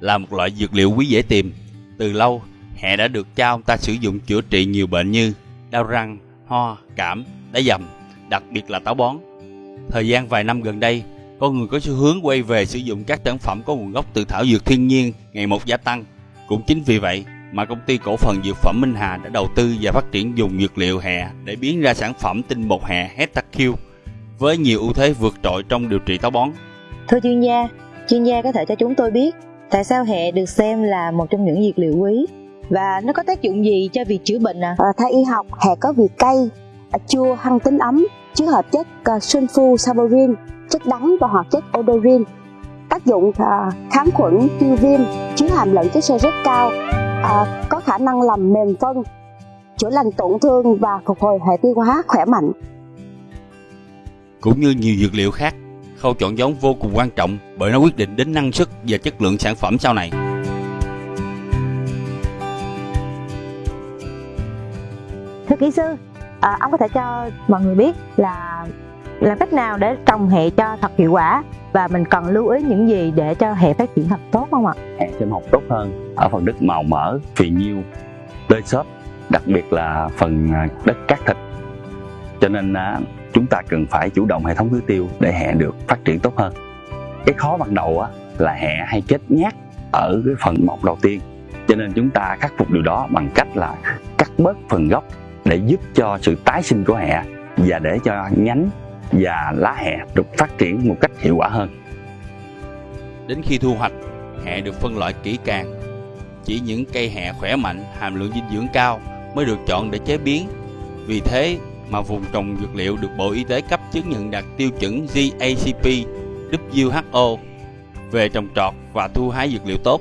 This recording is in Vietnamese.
là một loại dược liệu quý dễ tìm. Từ lâu, hẹ đã được cha ông ta sử dụng chữa trị nhiều bệnh như đau răng, ho, cảm, đá dầm, đặc biệt là táo bón. Thời gian vài năm gần đây, con người có xu hướng quay về sử dụng các sản phẩm có nguồn gốc từ thảo dược thiên nhiên ngày một gia tăng. Cũng chính vì vậy mà công ty cổ phần dược phẩm Minh Hà đã đầu tư và phát triển dùng dược liệu hẹ để biến ra sản phẩm tinh bột hẹ HetaQ với nhiều ưu thế vượt trội trong điều trị táo bón. Thưa chuyên gia, chuyên gia có thể cho chúng tôi biết tại sao hẹ được xem là một trong những dược liệu quý và nó có tác dụng gì cho việc chữa bệnh à? À, theo y học, hẹ có vị cay, chua, hăng tính ấm, chứa hợp chất uh, sulfosaborin, chất đắng và hoạt chất odorin. Tác dụng uh, kháng khuẩn, tiêu viêm, chứa hàm lượng chất xơ rất cao, uh, có khả năng làm mềm phân, chữa lành tổn thương và phục hồi hệ tiêu hóa khỏe mạnh. Cũng như nhiều dược liệu khác, khâu chọn giống vô cùng quan trọng bởi nó quyết định đến năng suất và chất lượng sản phẩm sau này. Thưa kỹ sư, à, ông có thể cho mọi người biết là làm cách nào để trồng hẹ cho thật hiệu quả và mình cần lưu ý những gì để cho hẹ phát triển thật tốt không ạ? hẹ sinh học tốt hơn ở phần đất màu mỡ, phì nhiêu, tơi xốp, đặc biệt là phần à, đất cát thịt. Cho nên à, chúng ta cần phải chủ động hệ thống tưới tiêu để hẹ được phát triển tốt hơn. Cái khó ban đầu á, là hẹ hay chết nhát ở cái phần mọc đầu tiên. Cho nên chúng ta khắc phục điều đó bằng cách là cắt bớt phần gốc để giúp cho sự tái sinh của hẹ và để cho nhánh và lá hẹ được phát triển một cách hiệu quả hơn. Đến khi thu hoạch, hẹ được phân loại kỹ càng. Chỉ những cây hẹ khỏe mạnh, hàm lượng dinh dưỡng cao mới được chọn để chế biến. Vì thế mà vùng trồng dược liệu được Bộ Y tế cấp chứng nhận đạt tiêu chuẩn GACP WHO về trồng trọt và thu hái dược liệu tốt.